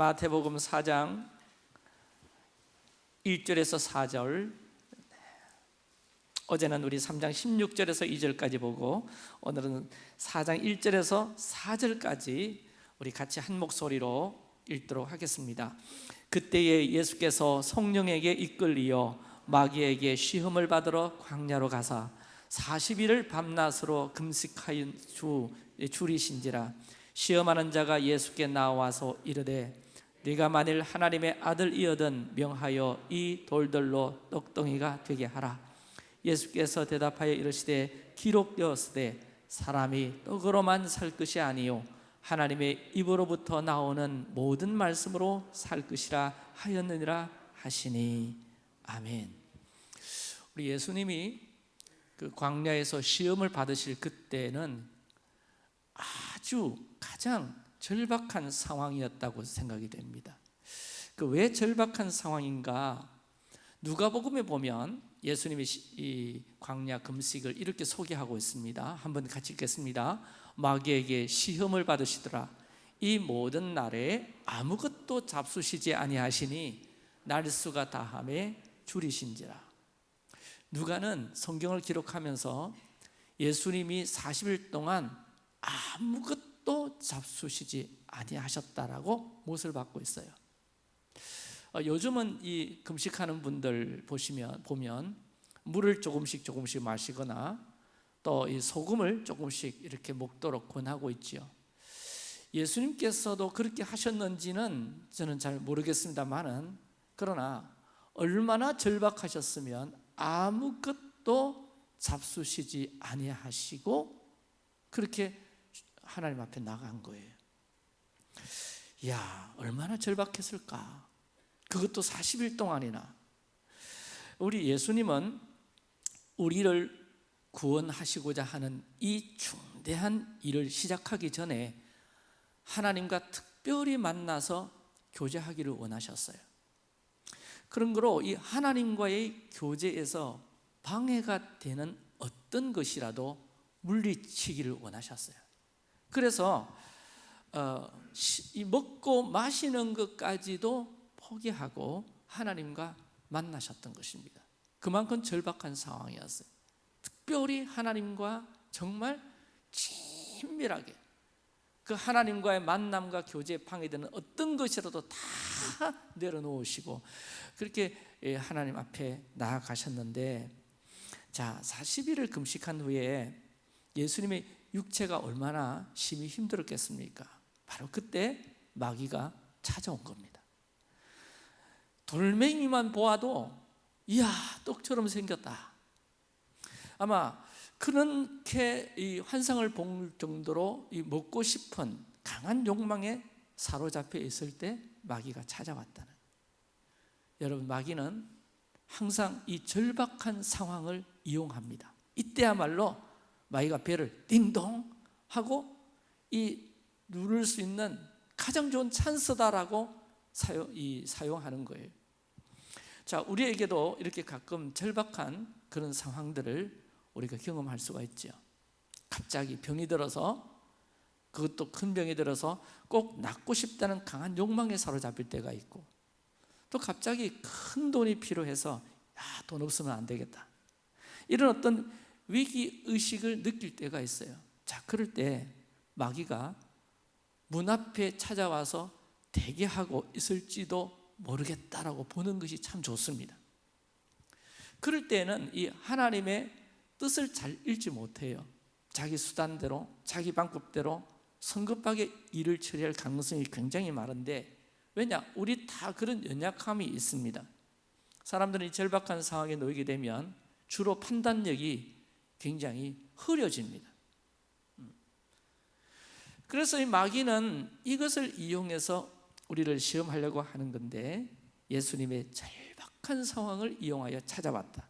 마태복음 4장 1절에서 4절. 어제는 우리 3장 16절에서 2절까지 보고 오늘은 4장 1절에서 4절까지 우리 같이 한 목소리로 읽도록 하겠습니다. 그때에 예수께서 성령에게 이끌리어 마귀에게 시험을 받으러 광야로 가사 40일을 밤낮으로 금식하여 주 줄이신지라 시험하는 자가 예수께 나와서 이르되 네가 만일 하나님의 아들이여든 명하여 이 돌들로 떡덩이가 되게 하라. 예수께서 대답하여 이르시되 기록되었으되 사람이 떡으로만 살 것이 아니요 하나님의 입으로부터 나오는 모든 말씀으로 살 것이라 하였느니라 하시니. 아멘. 우리 예수님이 그 광야에서 시험을 받으실 그때는 아주 가장 절박한 상황이었다고 생각이 됩니다. 그 왜 절박한 상황인가? 누가복음에 보면 예수님이 이 광야 금식을 이렇게 소개하고 있습니다. 한번 같이 읽겠습니다. 마귀에게 시험을 받으시더라. 이 모든 날에 아무것도 잡수시지 아니하시니 날수가 다함에 줄이신지라. 누가는 성경을 기록하면서 예수님이 40일 동안 아무것 도 잡수시지 아니하셨다라고 못을 받고 있어요 어, 요즘은 이 금식하는 분들 보시면 보면 물을 조금씩 조금씩 마시거나 또 이 소금을 조금씩 이렇게 먹도록 권하고 있지요. 예수님께서도 그렇게 하셨는지는 저는 잘 모르겠습니다만은 그러나 얼마나 절박하셨으면 아무것도 잡수시지 아니하시고 그렇게 하나님 앞에 나간 거예요. 야, 얼마나 절박했을까? 그것도 40일 동안이나. 우리 예수님은 우리를 구원하시고자 하는 이 중대한 일을 시작하기 전에 하나님과 특별히 만나서 교제하기를 원하셨어요. 그런 거로 이 하나님과의 교제에서 방해가 되는 어떤 것이라도 물리치기를 원하셨어요. 그래서 어, 이 먹고 마시는 것까지도 포기하고 하나님과 만나셨던 것입니다. 그만큼 절박한 상황이었어요. 특별히 하나님과 정말 친밀하게 그 하나님과의 만남과 교제에 방해되는 어떤 것이라도 다 내려놓으시고 그렇게 예, 하나님 앞에 나아가셨는데 자 40일을 금식한 후에 예수님의 육체가 얼마나 심히 힘들었겠습니까? 바로 그때 마귀가 찾아온 겁니다. 돌멩이만 보아도 이야 떡처럼 생겼다. 아마 그렇게 이 환상을 볼 정도로 이 먹고 싶은 강한 욕망에 사로잡혀 있을 때 마귀가 찾아왔다는. 여러분 마귀는 항상 이 절박한 상황을 이용합니다. 이때야말로 마귀가 배를 띵동 하고 이 누를 수 있는 가장 좋은 찬스다라고 사용, 이, 사용하는 거예요. 자 우리에게도 이렇게 가끔 절박한 그런 상황들을 우리가 경험할 수가 있죠 갑자기 병이 들어서 그것도 큰 병이 들어서 꼭 낫고 싶다는 강한 욕망에 사로잡힐 때가 있고 또 갑자기 큰 돈이 필요해서 야, 돈 없으면 안 되겠다. 이런 어떤 위기 의식을 느낄 때가 있어요. 자 그럴 때 마귀가 문 앞에 찾아와서 대기하고 있을지도 모르겠다라고 보는 것이 참 좋습니다. 그럴 때는 이 하나님의 뜻을 잘 읽지 못해요. 자기 수단대로 자기 방법대로 성급하게 일을 처리할 가능성이 굉장히 많은데 왜냐? 우리 다 그런 연약함이 있습니다. 사람들이 절박한 상황에 놓이게 되면 주로 판단력이 굉장히 흐려집니다 음. 그래서 이 마귀는 이것을 이용해서 우리를 시험하려고 하는 건데 예수님의 절박한 상황을 이용하여 찾아왔다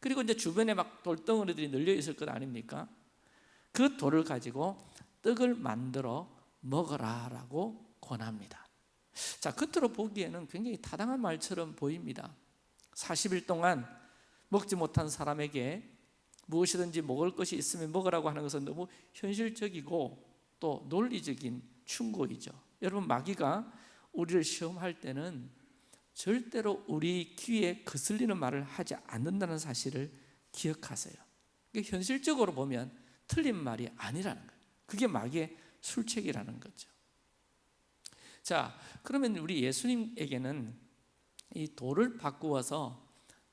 그리고 이제 주변에 막 돌덩어리들이 널려 있을 것 아닙니까? 그 돌을 가지고 떡을 만들어 먹어라라고 권합니다 자 겉으로 보기에는 굉장히 타당한 말처럼 보입니다 40일 동안 먹지 못한 사람에게 무엇이든지 먹을 것이 있으면 먹으라고 하는 것은 너무 현실적이고 또 논리적인 충고이죠 여러분 마귀가 우리를 시험할 때는 절대로 우리 귀에 거슬리는 말을 하지 않는다는 사실을 기억하세요. 이게 현실적으로 보면 틀린 말이 아니라는 거예요. 그게 마귀의 술책이라는 거죠. 자, 그러면 우리 예수님에게는 이 돌을 바꾸어서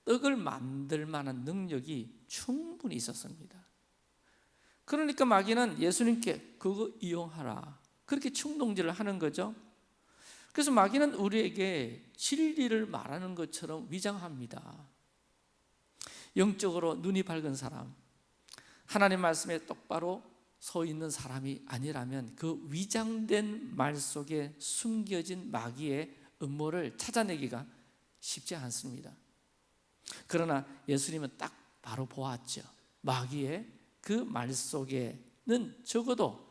떡을 만들 만한 능력이 충분히 있었습니다. 그러니까 마귀는 예수님께 그거 이용하라. 그렇게 충동질을 하는 거죠. 그래서 마귀는 우리에게 진리를 말하는 것처럼 위장합니다. 영적으로 눈이 밝은 사람, 하나님 말씀에 똑바로 서 있는 사람이 아니라면 그 위장된 말 속에 숨겨진 마귀의 음모를 찾아내기가 쉽지 않습니다. 그러나 예수님은 딱 바로 보았죠. 마귀의 그 말 속에는 적어도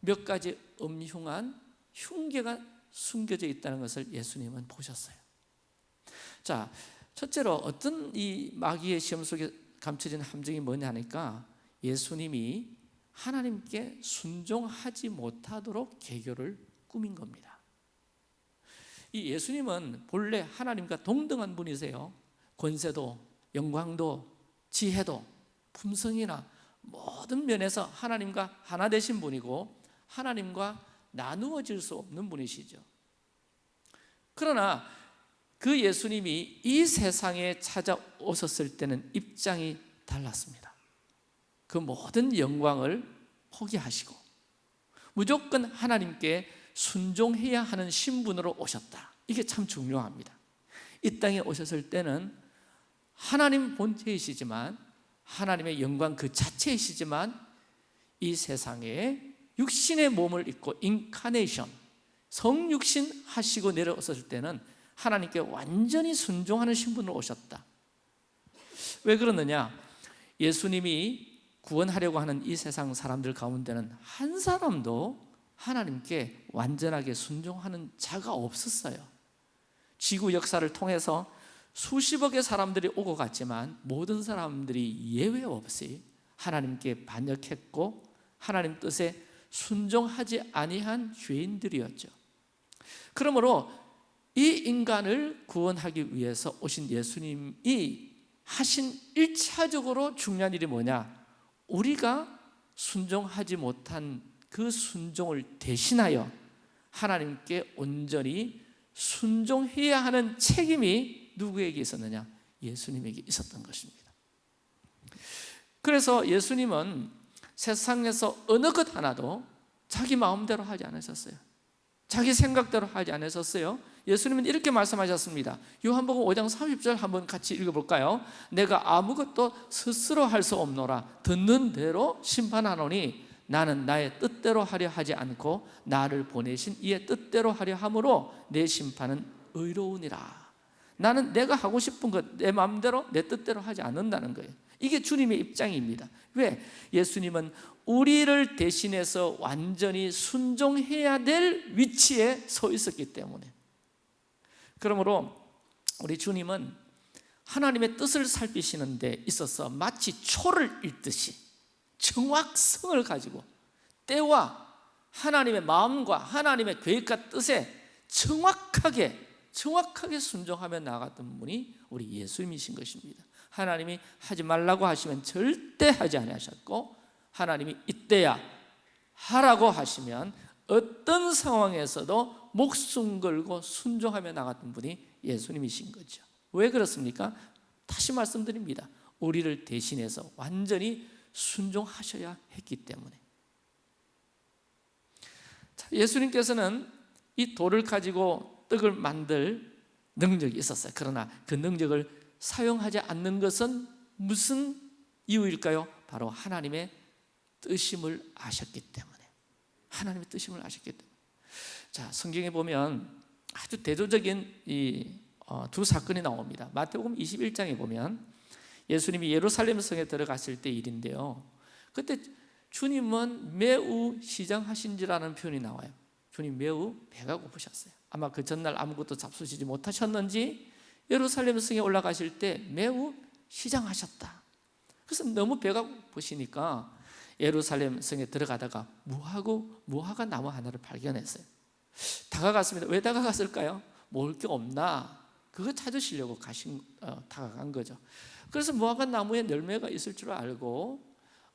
몇 가지 음흉한 흉계가 숨겨져 있다는 것을 예수님은 보셨어요. 자, 첫째로 어떤 이 마귀의 시험 속에 감춰진 함정이 뭐냐니까 예수님이 하나님께 순종하지 못하도록 계교를 꾸민 겁니다. 이 예수님은 본래 하나님과 동등한 분이세요. 권세도, 영광도, 지혜도, 품성이나 모든 면에서 하나님과 하나 되신 분이고 하나님과 나누어질 수 없는 분이시죠. 그러나 그 예수님이 이 세상에 찾아오셨을 때는 입장이 달랐습니다. 그 모든 영광을 포기하시고 무조건 하나님께 순종해야 하는 신분으로 오셨다. 이게 참 중요합니다. 이 땅에 오셨을 때는 하나님 본체이시지만 하나님의 영광 그 자체이시지만 이 세상에 육신의 몸을 입고 인카네이션 성육신 하시고 내려오셨을 때는 하나님께 완전히 순종하는 신분으로 오셨다. 왜 그러느냐? 예수님이 구원하려고 하는 이 세상 사람들 가운데는 한 사람도 하나님께 완전하게 순종하는 자가 없었어요. 지구 역사를 통해서 수십억의 사람들이 오고 갔지만 모든 사람들이 예외 없이 하나님께 반역했고 하나님 뜻에 순종하지 아니한 죄인들이었죠. 그러므로 이 인간을 구원하기 위해서 오신 예수님이 하신 일차적으로 중요한 일이 뭐냐? 우리가 순종하지 못한 그 순종을 대신하여 하나님께 온전히 순종해야 하는 책임이 누구에게 있었느냐? 예수님에게 있었던 것입니다. 그래서 예수님은 세상에서 어느 것 하나도 자기 마음대로 하지 않으셨어요. 자기 생각대로 하지 않으셨어요. 예수님은 이렇게 말씀하셨습니다. 요한복음 5장 30절 한번 같이 읽어볼까요? 내가 아무것도 스스로 할 수 없노라. 듣는 대로 심판하노니 나는 나의 뜻대로 하려 하지 않고 나를 보내신 이의 뜻대로 하려 함으로 내 심판은 의로우니라. 나는 내가 하고 싶은 것 내 마음대로 내 뜻대로 하지 않는다는 거예요. 이게 주님의 입장입니다. 왜? 예수님은 우리를 대신해서 완전히 순종해야 될 위치에 서 있었기 때문에. 그러므로 우리 주님은 하나님의 뜻을 살피시는 데 있어서 마치 초를 읽듯이 정확성을 가지고 때와 하나님의 마음과 하나님의 계획과 뜻에 정확하게 정확하게 순종하며 나갔던 분이 우리 예수님이신 것입니다. 하나님이 하지 말라고 하시면 절대 하지 않으셨고 하나님이 이때야 하라고 하시면 어떤 상황에서도 목숨 걸고 순종하며 나갔던 분이 예수님이신 거죠 왜 그렇습니까? 다시 말씀드립니다 우리를 대신해서 완전히 순종하셔야 했기 때문에 예수님께서는 이 돌을 가지고 떡을 만들 능력이 있었어요. 그러나 그 능력을 사용하지 않는 것은 무슨 이유일까요? 바로 하나님의 뜻임을 아셨기 때문에. 하나님의 뜻임을 아셨기 때문에. 자 성경에 보면 아주 대조적인 이두 어, 사건이 나옵니다. 마태복음 21장에 보면 예수님이 예루살렘 성에 들어갔을 때 일인데요. 그때 주님은 매우 시장하신지라는 표현이 나와요 주님 매우 배가 고프셨어요 아마 그 전날 아무것도 잡수시지 못하셨는지 예루살렘 성에 올라가실 때 매우 시장하셨다 그래서 너무 배가 고프시니까 예루살렘 성에 들어가다가 무하고 무화과 나무 하나를 발견했어요 다가갔습니다. 왜 다가갔을까요? 먹을 게 없나? 그거 찾으시려고 가신 어, 다가간 거죠. 그래서 무화과 나무에 열매가 있을 줄 알고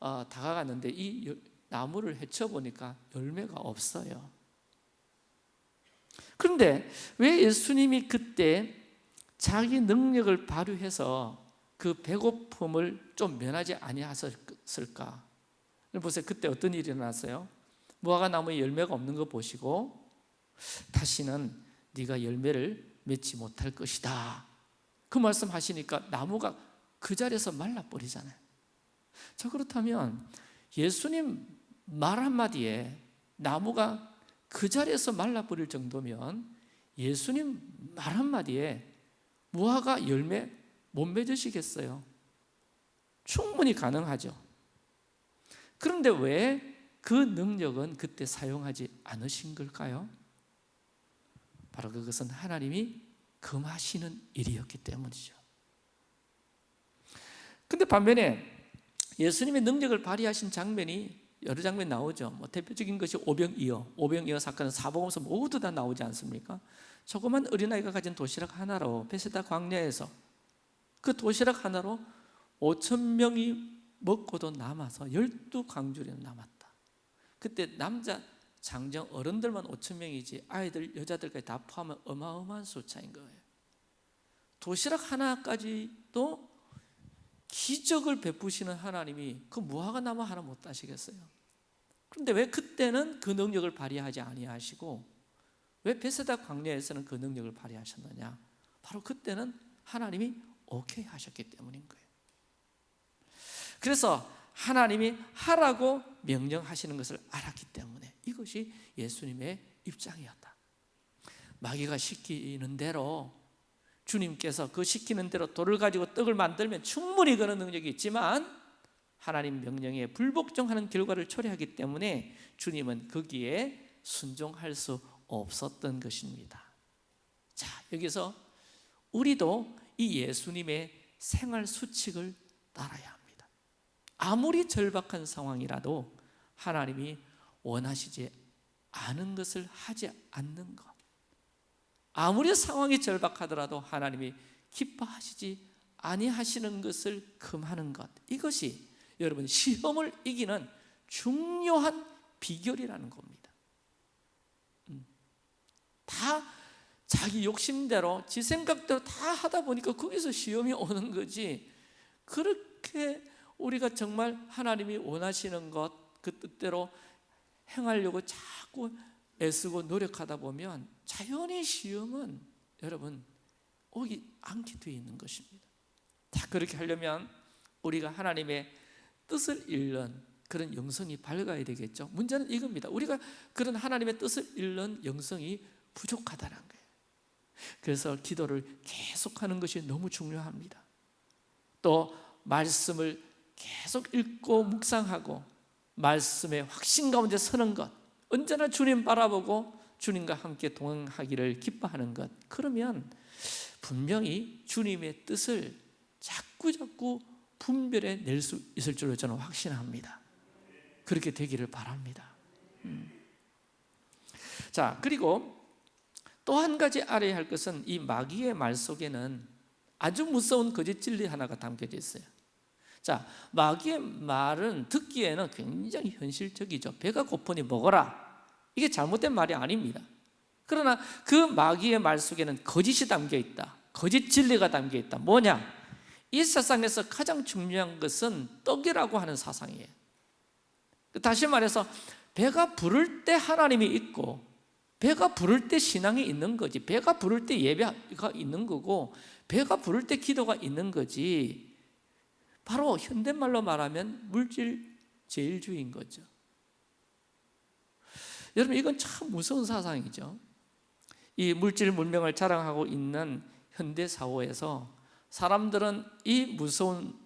어, 다가갔는데 이 여- 나무를 헤쳐 보니까 열매가 없어요. 그런데 왜 예수님이 그때 자기 능력을 발휘해서 그 배고픔을 좀 면하지 아니하셨을까? 보세요. 그때 어떤 일이 일어났어요? 무화과 나무에 열매가 없는 거 보시고 다시는 네가 열매를 맺지 못할 것이다. 그 말씀 하시니까 나무가 그 자리에서 말라버리잖아요. 자 그렇다면 예수님 말 한마디에 나무가 그 자리에서 말라버릴 정도면 예수님 말 한마디에 무화과 열매 못 맺으시겠어요? 충분히 가능하죠. 그런데 왜 그 능력은 그때 사용하지 않으신 걸까요? 바로 그것은 하나님이 금하시는 일이었기 때문이죠. 근데 반면에 예수님의 능력을 발휘하신 장면이 여러 장면이 나오죠. 뭐 대표적인 것이 오병이어, 오병이어 사건은 사복음서 모두 다 나오지 않습니까? 조그만 어린아이가 가진 도시락 하나로 베세다 광야에서 그 도시락 하나로 5천 명이 먹고도 남아서 열두 강줄이 남았다. 그때 남자 장정 어른들만 5천 명이지 아이들 여자들까지 다 포함하면 어마어마한 숫자인 거예요. 도시락 하나까지도 기적을 베푸시는 하나님이 그 무화과 나무 하나 못 따시겠어요? 그런데 왜 그때는 그 능력을 발휘하지 아니하시고 왜 베세다 광야에서는 그 능력을 발휘하셨느냐? 바로 그때는 하나님이 오케이 하셨기 때문인 거예요. 그래서 하나님이 하라고 명령하시는 것을 알았기 때문에 이것이 예수님의 입장이었다. 마귀가 시키는 대로 주님께서 그 시키는 대로 돌을 가지고 떡을 만들면 충분히 그런 능력이 있지만 하나님 명령에 불복종하는 결과를 초래하기 때문에 주님은 거기에 순종할 수 없었던 것입니다. 자, 여기서 우리도 이 예수님의 생활 수칙을 따라야 합니다. 아무리 절박한 상황이라도 하나님이 원하시지 않은 것을 하지 않는 것. 아무리 상황이 절박하더라도 하나님이 기뻐하시지 아니하시는 것을 금하는 것. 이것이 여러분 시험을 이기는 중요한 비결이라는 겁니다. 음. 다 자기 욕심대로 지 생각대로 다 하다 보니까 거기서 시험이 오는 거지. 그렇게 우리가 정말 하나님이 원하시는 것 그 뜻대로 행하려고 자꾸 애쓰고 노력하다 보면 자연히 시험은 여러분 오기 않게 되어 있는 것입니다. 자 그렇게 하려면 우리가 하나님의 뜻을 잃는 그런 영성이 밝아야 되겠죠. 문제는 이겁니다. 우리가 그런 하나님의 뜻을 잃는 영성이 부족하다는 거예요. 그래서 기도를 계속하는 것이 너무 중요합니다. 또 말씀을 계속 읽고 묵상하고 말씀의 확신 가운데 서는 것 언제나 주님 바라보고 주님과 함께 동행하기를 기뻐하는 것 그러면 분명히 주님의 뜻을 자꾸 자꾸 분별해 낼 수 있을 줄로 저는 확신합니다 그렇게 되기를 바랍니다 음. 자 그리고 또 한 가지 알아야 할 것은 이 마귀의 말 속에는 아주 무서운 거짓 진리 하나가 담겨져 있어요 자, 마귀의 말은 듣기에는 굉장히 현실적이죠. 배가 고프니 먹어라. 이게 잘못된 말이 아닙니다. 그러나 그 마귀의 말 속에는 거짓이 담겨 있다. 거짓 진리가 담겨 있다. 뭐냐? 이 세상에서 가장 중요한 것은 떡이라고 하는 사상이에요. 다시 말해서 배가 부를 때 하나님이 있고 배가 부를 때 신앙이 있는 거지. 배가 부를 때 예배가 있는 거고 배가 부를 때 기도가 있는 거지. 바로 현대말로 말하면 물질 제일주의인 거죠. 여러분 이건 참 무서운 사상이죠. 이 물질 문명을 자랑하고 있는 현대 사회에서 사람들은 이 무서운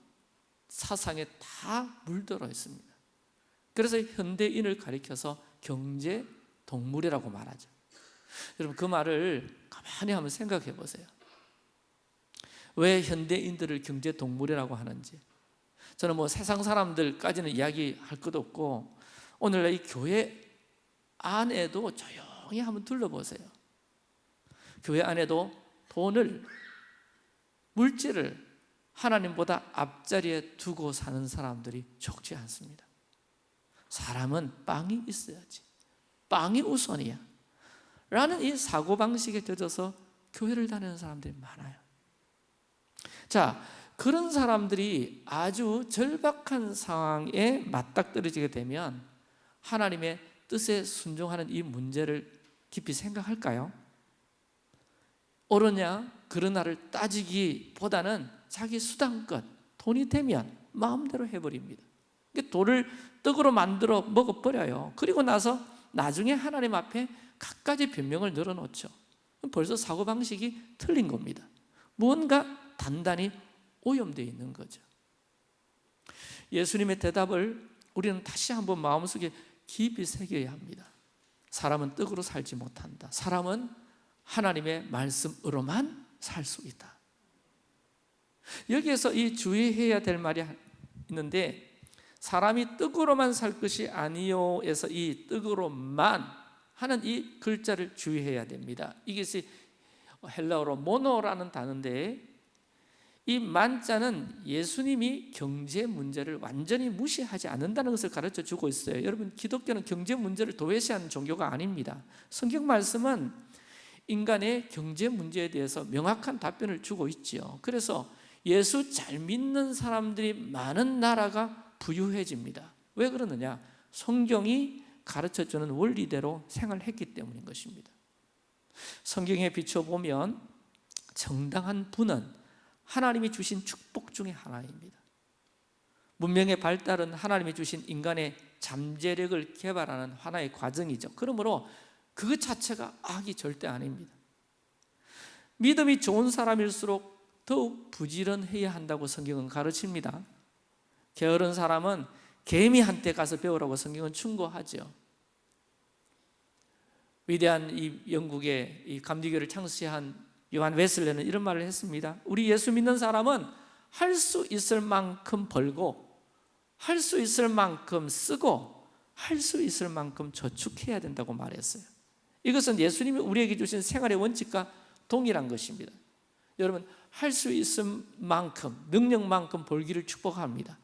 사상에 다 물들어 있습니다. 그래서 현대인을 가리켜서 경제 동물이라고 말하죠. 여러분 그 말을 가만히 한번 생각해 보세요. 왜 현대인들을 경제 동물이라고 하는지 저는 뭐 세상 사람들까지는 이야기할 것도 없고 오늘날 이 교회 안에도 조용히 한번 둘러보세요. 교회 안에도 돈을 물질을 하나님보다 앞자리에 두고 사는 사람들이 적지 않습니다. 사람은 빵이 있어야지. 빵이 우선이야. 라는 이 사고방식에 젖어서 교회를 다니는 사람들이 많아요. 자 그런 사람들이 아주 절박한 상황에 맞닥뜨려지게 되면 하나님의 뜻에 순종하는 이 문제를 깊이 생각할까요? 옳으냐 그러나를 따지기보다는 자기 수단껏 돈이 되면 마음대로 해버립니다. 돌을 떡으로 만들어 먹어버려요. 그리고 나서 나중에 하나님 앞에 갖가지 변명을 늘어놓죠. 벌써 사고방식이 틀린 겁니다. 무언가 단단히 오염되어 있는 거죠. 예수님의 대답을 우리는 다시 한번 마음속에 깊이 새겨야 합니다. 사람은 떡으로 살지 못한다. 사람은 하나님의 말씀으로만 살 수 있다. 여기에서 이 주의해야 될 말이 있는데 사람이 떡으로만 살 것이 아니요에서 이 떡으로만 하는 이 글자를 주의해야 됩니다. 이것이 헬라어로 모노라는 단어인데 이 만자는 예수님이 경제 문제를 완전히 무시하지 않는다는 것을 가르쳐 주고 있어요. 여러분 기독교는 경제 문제를 도외시하는 종교가 아닙니다. 성경 말씀은 인간의 경제 문제에 대해서 명확한 답변을 주고 있죠 그래서 예수 잘 믿는 사람들이 많은 나라가 부유해집니다. 왜 그러느냐? 성경이 가르쳐주는 원리대로 생활했기 때문인 것입니다. 성경에 비춰보면 정당한 부는 하나님이 주신 축복 중의 하나입니다. 문명의 발달은 하나님이 주신 인간의 잠재력을 개발하는 하나의 과정이죠. 그러므로 그 자체가 악이 절대 아닙니다. 믿음이 좋은 사람일수록 더욱 부지런해야 한다고 성경은 가르칩니다. 게으른 사람은 개미한테 가서 배우라고 성경은 충고하죠. 위대한 이 영국의 이 감리교를 창시한 요한 웨슬레는 이런 말을 했습니다. 우리 예수 믿는 사람은 할 수 있을 만큼 벌고 할 수 있을 만큼 쓰고 할 수 있을 만큼 저축해야 된다고 말했어요. 이것은 예수님이 우리에게 주신 생활의 원칙과 동일한 것입니다. 여러분 할 수 있을 만큼 능력만큼 벌기를 축복합니다.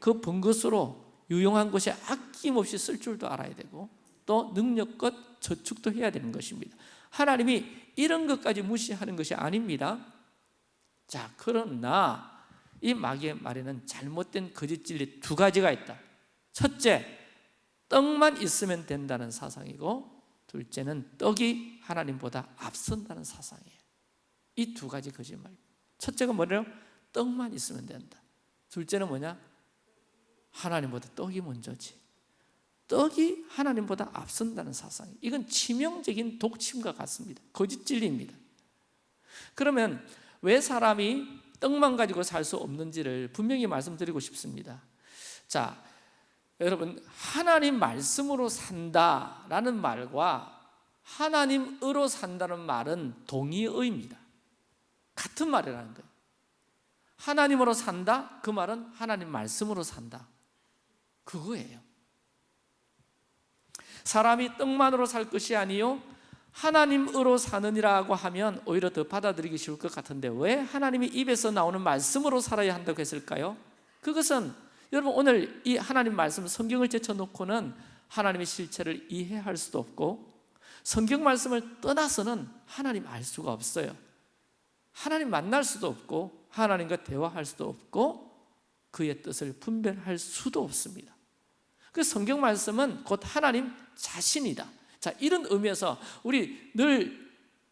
그 번 것으로 유용한 것에 아낌없이 쓸 줄도 알아야 되고 또 능력껏 저축도 해야 되는 것입니다 하나님이 이런 것까지 무시하는 것이 아닙니다. 자 그러나 이 마귀의 말에는 잘못된 거짓 진리 두 가지가 있다. 첫째, 떡만 있으면 된다는 사상이고 둘째는 떡이 하나님보다 앞선다는 사상이에요. 이 두 가지 거짓말. 첫째가 뭐래요? 떡만 있으면 된다. 둘째는 뭐냐? 하나님보다 떡이 먼저지 떡이 하나님보다 앞선다는 사상 이건 치명적인 독침과 같습니다. 거짓 진리입니다. 그러면 왜 사람이 떡만 가지고 살 수 없는지를 분명히 말씀드리고 싶습니다. 자 여러분 하나님 말씀으로 산다라는 말과 하나님으로 산다는 말은 동의어입니다. 같은 말이라는 거예요. 하나님으로 산다? 그 말은 하나님 말씀으로 산다. 그거예요 사람이 떡만으로 살 것이 아니요 하나님으로 사느니라고 하면 오히려 더 받아들이기 쉬울 것 같은데 왜 하나님이 입에서 나오는 말씀으로 살아야 한다고 했을까요? 그것은 여러분 오늘 이 하나님 말씀 성경을 제쳐놓고는 하나님의 실체를 이해할 수도 없고 성경 말씀을 떠나서는 하나님 알 수가 없어요 하나님 만날 수도 없고 하나님과 대화할 수도 없고 그의 뜻을 분별할 수도 없습니다 그 성경 말씀은 곧 하나님 자신이다. 자 이런 의미에서 우리 늘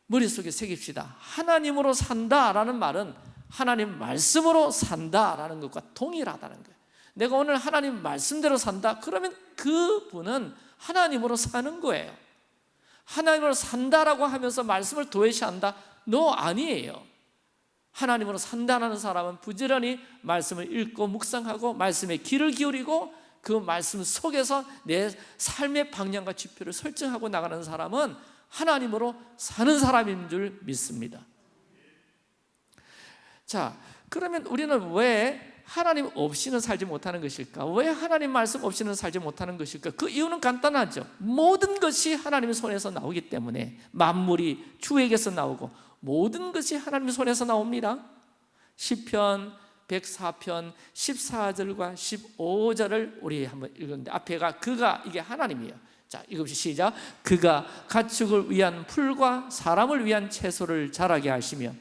머릿속에 새깁시다. 하나님으로 산다라는 말은 하나님 말씀으로 산다라는 것과 동일하다는 거예요. 내가 오늘 하나님 말씀대로 산다? 그러면 그분은 하나님으로 사는 거예요. 하나님으로 산다라고 하면서 말씀을 도외시한다? 너 아니에요. 하나님으로 산다는 사람은 부지런히 말씀을 읽고 묵상하고 말씀에 귀를 기울이고 그 말씀 속에서 내 삶의 방향과 지표를 설정하고 나가는 사람은 하나님으로 사는 사람인 줄 믿습니다 자 그러면 우리는 왜 하나님 없이는 살지 못하는 것일까? 왜 하나님 말씀 없이는 살지 못하는 것일까? 그 이유는 간단하죠. 모든 것이 하나님의 손에서 나오기 때문에 만물이 주에게서 나오고 모든 것이 하나님의 손에서 나옵니다. 시편 104편 14절과 15절을 우리 한번 읽었는데 앞에가 그가 이게 하나님이에요. 자, 이것이 시작. 그가 가축을 위한 풀과 사람을 위한 채소를 자라게 하시며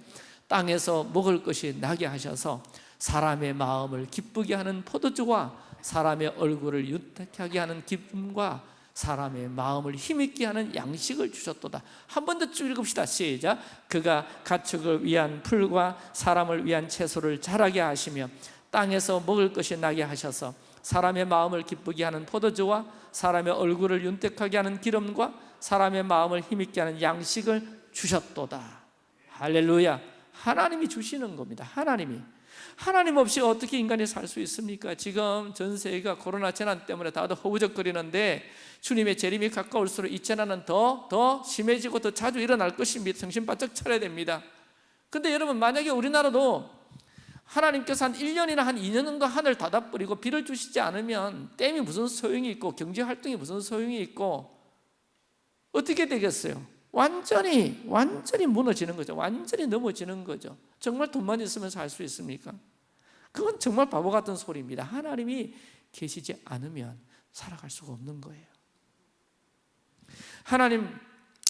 땅에서 먹을 것이 나게 하셔서 사람의 마음을 기쁘게 하는 포도주와 사람의 얼굴을 윤택하게 하는 기쁨과 사람의 마음을 힘있게 하는 양식을 주셨도다. 한 번 더 쭉 읽읍시다. 시작. 그가 가축을 위한 풀과 사람을 위한 채소를 자라게 하시며 땅에서 먹을 것이 나게 하셔서 사람의 마음을 기쁘게 하는 포도주와 사람의 얼굴을 윤택하게 하는 기름과 사람의 마음을 힘있게 하는 양식을 주셨도다. 할렐루야. 하나님이 주시는 겁니다. 하나님이 하나님 없이 어떻게 인간이 살 수 있습니까? 지금 전 세계가 코로나 재난 때문에 다들 허우적거리는데 주님의 재림이 가까울수록 이 재난은 더, 더 심해지고 더 자주 일어날 것입니다. 정신 바짝 차려야 됩니다. 근데 여러분 만약에 우리나라도 하나님께서 한 1년이나 한 2년 정도 하늘 닫아버리고 비를 주시지 않으면 댐이 무슨 소용이 있고 경제활동이 무슨 소용이 있고 어떻게 되겠어요? 완전히 완전히 무너지는 거죠. 완전히 넘어지는 거죠. 정말 돈만 있으면 살 수 있습니까? 그건 정말 바보 같은 소리입니다. 하나님이 계시지 않으면 살아갈 수가 없는 거예요. 하나님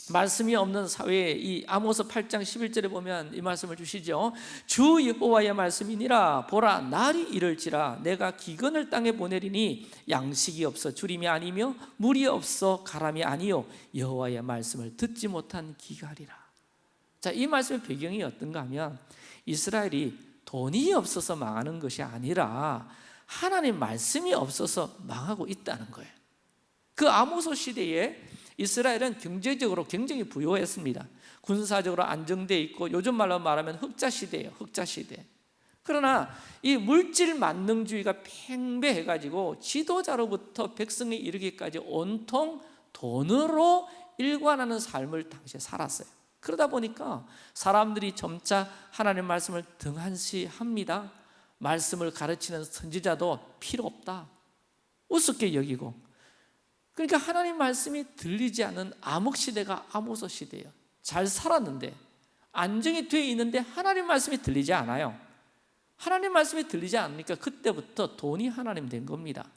말씀이 없는 사회에 이 아모스 8장 11절에 보면 이 말씀을 주시죠. 주 여호와의 말씀이니라 보라 날이 이를지라 내가 기근을 땅에 보내리니 양식이 없어 주림이 아니며 물이 없어 가람이 아니요 여호와의 말씀을 듣지 못한 기가리라. 자, 이 말씀의 배경이 어떤가 하면 이스라엘이 돈이 없어서 망하는 것이 아니라 하나님 말씀이 없어서 망하고 있다는 거예요. 그 아모스 시대에 이스라엘은 경제적으로 굉장히 부유했습니다. 군사적으로 안정되어 있고 요즘 말로 말하면 흑자 시대예요. 흑자 시대. 그러나 이 물질 만능주의가 팽배해 가지고 지도자로부터 백성에 이르기까지 온통 돈으로 일관하는 삶을 당시에 살았어요. 그러다 보니까 사람들이 점차 하나님 말씀을 등한시합니다. 말씀을 가르치는 선지자도 필요 없다. 우습게 여기고 그러니까 하나님 말씀이 들리지 않는 암흑 시대가 아모서 시대예요. 잘 살았는데 안정이 되어 있는데 하나님 말씀이 들리지 않아요. 하나님 말씀이 들리지 않으니까 그때부터 돈이 하나님 된 겁니다.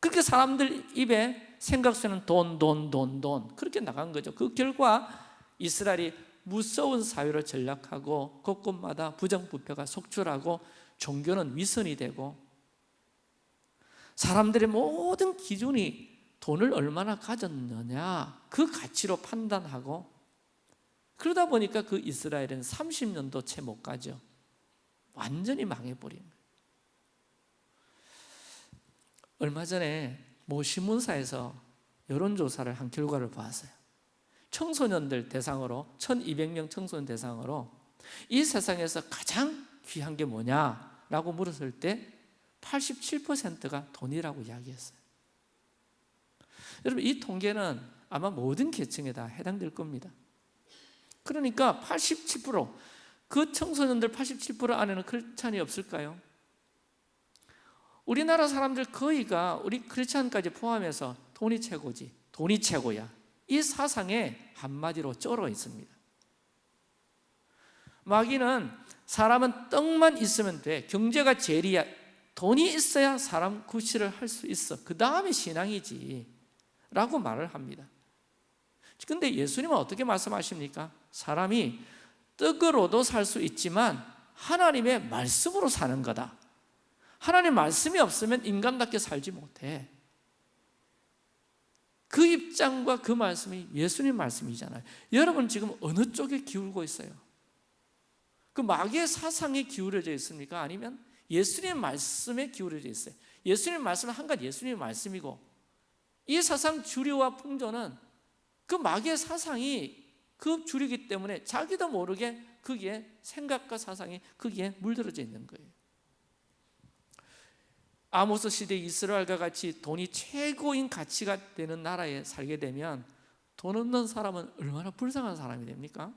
그렇게 사람들 입에 생각 속에는 돈, 돈, 돈, 돈 그렇게 나간 거죠. 그 결과 이스라엘이 무서운 사회로 전락하고 곳곳마다 부정부패가 속출하고 종교는 위선이 되고 사람들의 모든 기준이 돈을 얼마나 가졌느냐 그 가치로 판단하고 그러다 보니까 그 이스라엘은 30년도 채 못 가죠 완전히 망해버린 거예요. 얼마 전에 모 신문사에서 여론조사를 한 결과를 보았어요 청소년들 대상으로 1200명 청소년 대상으로 이 세상에서 가장 귀한 게 뭐냐라고 물었을 때 87%가 돈이라고 이야기했어요. 여러분 이 통계는 아마 모든 계층에 다 해당될 겁니다. 그러니까 87%그 청소년들 87% 안에는 크리스찬이 없을까요? 우리나라 사람들 거의가 우리 크리스찬까지 포함해서 돈이 최고지 돈이 최고야 이 사상에 한마디로 쩔어 있습니다. 마귀는 사람은 떡만 있으면 돼. 경제가 제일이야. 돈이 있어야 사람 구실을 할 수 있어. 그 다음에 신앙이지. 라고 말을 합니다. 근데 예수님은 어떻게 말씀하십니까? 사람이 떡으로도 살 수 있지만 하나님의 말씀으로 사는 거다. 하나님 말씀이 없으면 인간답게 살지 못해 그 입장과 그 말씀이 예수님 말씀이잖아요 여러분 지금 어느 쪽에 기울고 있어요? 그 마귀의 사상에 기울어져 있습니까? 아니면 예수님 말씀에 기울어져 있어요 예수님 말씀은 한가 예수님 말씀이고 이 사상 주류와 풍조는 그 마귀의 사상이 그 주류이기 때문에 자기도 모르게 거기에 생각과 사상이 거기에 물들어져 있는 거예요 아모스 시대 이스라엘과 같이 돈이 최고인 가치가 되는 나라에 살게 되면 돈 없는 사람은 얼마나 불쌍한 사람이 됩니까?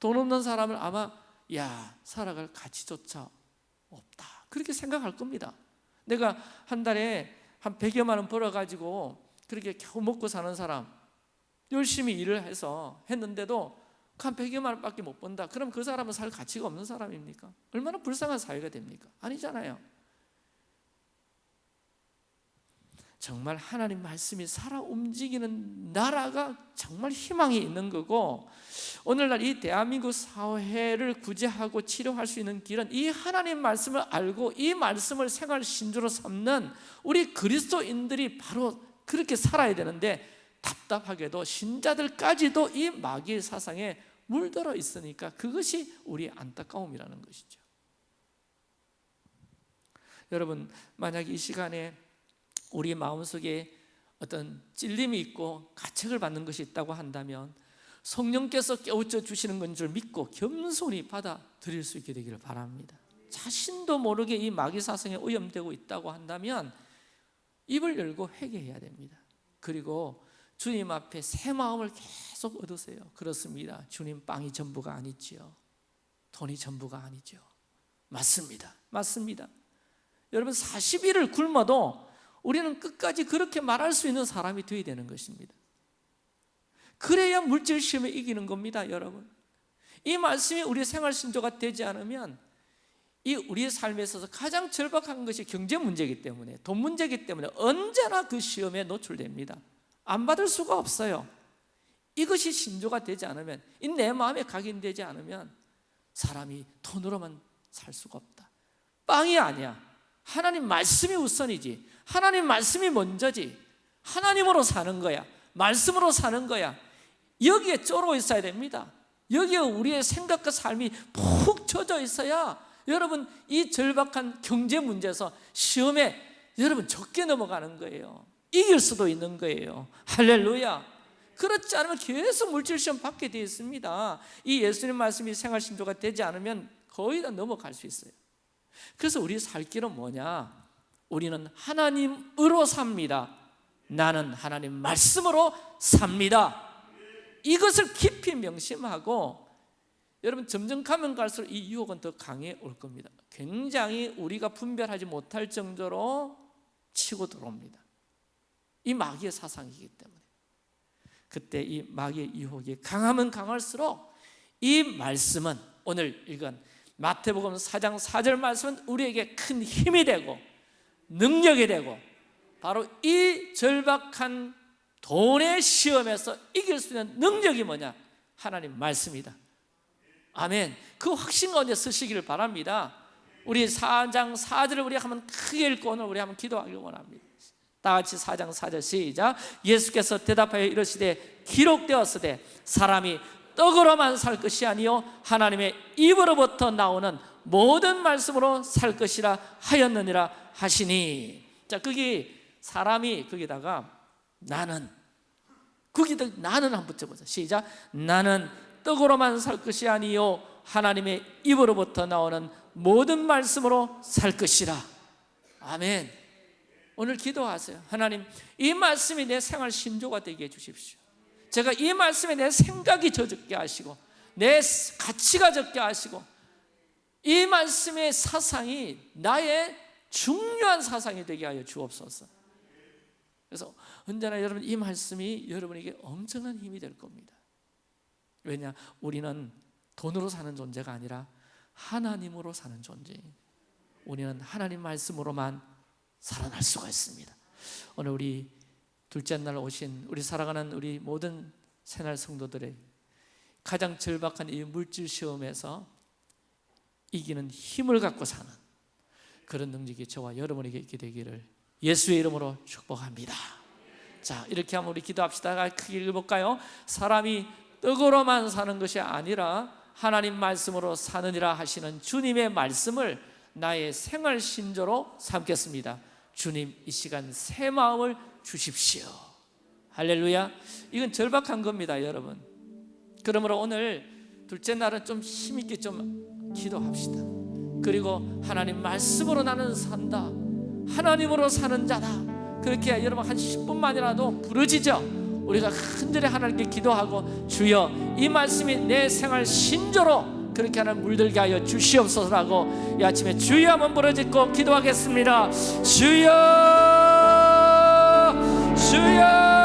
돈 없는 사람을 아마 야 살아갈 가치조차 없다 그렇게 생각할 겁니다 내가 한 달에 한 100여만 원 벌어가지고 그렇게 겨우 먹고 사는 사람 열심히 일을 해서 했는데도 한 100여만 원밖에 못 번다 그럼 그 사람은 살 가치가 없는 사람입니까? 얼마나 불쌍한 사회가 됩니까? 아니잖아요 정말 하나님 말씀이 살아 움직이는 나라가 정말 희망이 있는 거고 오늘날 이 대한민국 사회를 구제하고 치료할 수 있는 길은 이 하나님 말씀을 알고 이 말씀을 생활 신조로 삼는 우리 그리스도인들이 바로 그렇게 살아야 되는데 답답하게도 신자들까지도 이 마귀의 사상에 물들어 있으니까 그것이 우리의 안타까움이라는 것이죠. 여러분 만약 이 시간에 우리 마음속에 어떤 찔림이 있고 가책을 받는 것이 있다고 한다면 성령께서 깨우쳐 주시는 건 줄 믿고 겸손히 받아들일 수 있게 되기를 바랍니다. 자신도 모르게 이 마귀 사상에 오염되고 있다고 한다면 입을 열고 회개해야 됩니다. 그리고 주님 앞에 새 마음을 계속 얻으세요. 그렇습니다. 주님 빵이 전부가 아니지요. 돈이 전부가 아니죠 맞습니다. 맞습니다. 여러분 40일을 굶어도 우리는 끝까지 그렇게 말할 수 있는 사람이 되어야 되는 것입니다. 그래야 물질 시험에 이기는 겁니다 여러분. 이 말씀이 우리 생활 신조가 되지 않으면 이 우리의 삶에 있어서 가장 절박한 것이 경제 문제이기 때문에 돈 문제이기 때문에 언제나 그 시험에 노출됩니다 안 받을 수가 없어요. 이것이 신조가 되지 않으면 이내 마음에 각인되지 않으면 사람이 돈으로만 살 수가 없다. 빵이 아니야. 하나님 말씀이 우선이지. 하나님 말씀이 먼저지. 하나님으로 사는 거야. 말씀으로 사는 거야. 여기에 쫄어 있어야 됩니다. 여기에 우리의 생각과 삶이 푹 젖어 있어야 여러분 이 절박한 경제 문제에서 시험에 여러분 적게 넘어가는 거예요 이길 수도 있는 거예요. 할렐루야. 그렇지 않으면 계속 물질시험 받게 되어 있습니다. 이 예수님 말씀이 생활신조가 되지 않으면 거의 다 넘어갈 수 있어요. 그래서 우리 살 길은 뭐냐? 우리는 하나님으로 삽니다. 나는 하나님 말씀으로 삽니다. 이것을 깊이 명심하고 여러분 점점 가면 갈수록 이 유혹은 더 강해 올 겁니다. 굉장히 우리가 분별하지 못할 정도로 치고 들어옵니다 이 마귀의 사상이기 때문에. 그때 이 마귀의 유혹이 강하면 강할수록 이 말씀은 오늘 읽은 마태복음 4장 4절 말씀은 우리에게 큰 힘이 되고 능력이 되고 바로 이 절박한 돈의 시험에서 이길 수 있는 능력이 뭐냐? 하나님 말씀이다. 아멘. 그 확신 가운데 쓰시기를 바랍니다. 우리 4장 4절을 우리 한번 크게 읽고 오늘 우리 한번 기도하기 원합니다 다 같이 4장 4절 시작. 예수께서 대답하여 이르시되 기록되었으되 사람이 떡으로만 살 것이 아니요 하나님의 입으로부터 나오는 모든 말씀으로 살 것이라 하였느니라 하시니. 자 거기 사람이 거기다가 나는 거기다 나는 한번 붙여보자 시작. 나는 떡으로만 살 것이 아니요 하나님의 입으로부터 나오는 모든 말씀으로 살 것이라. 아멘 오늘 기도하세요. 하나님 이 말씀이 내 생활 신조가 되게 해주십시오. 제가 이 말씀에 내 생각이 젖게 하시고 내 가치가 적게 하시고 이 말씀의 사상이 나의 중요한 사상이 되게 하여 주옵소서. 그래서 언제나 여러분 이 말씀이 여러분에게 엄청난 힘이 될 겁니다. 왜냐? 우리는 돈으로 사는 존재가 아니라 하나님으로 사는 존재 우리는 하나님 말씀으로만 살아날 수가 있습니다. 오늘 우리 둘째 날 오신 우리 살아가는 우리 모든 새날 성도들의 가장 절박한 이 물질 시험에서 이기는 힘을 갖고 사는 그런 능력이 저와 여러분에게 있게 되기를 예수의 이름으로 축복합니다. 자 이렇게 하면 우리 기도합시다. 크게 읽어볼까요? 사람이 떡으로만 사는 것이 아니라 하나님 말씀으로 사느니라 하시는 주님의 말씀을 나의 생활 신조로 삼겠습니다 주님 이 시간 새 마음을 주십시오. 할렐루야. 이건 절박한 겁니다 여러분. 그러므로 오늘 둘째 날은 좀 힘있게 좀 기도합시다. 그리고 하나님 말씀으로 나는 산다. 하나님으로 사는 자다. 그렇게 여러분 한 10분만이라도 부르짖어 우리가 흔들에 하나님께 기도하고 주여 이 말씀이 내 생활 신조로 그렇게 하는 물들게 하여 주시옵소서라고 이 아침에 주여 한번 부르짖고 기도하겠습니다. 주여 주여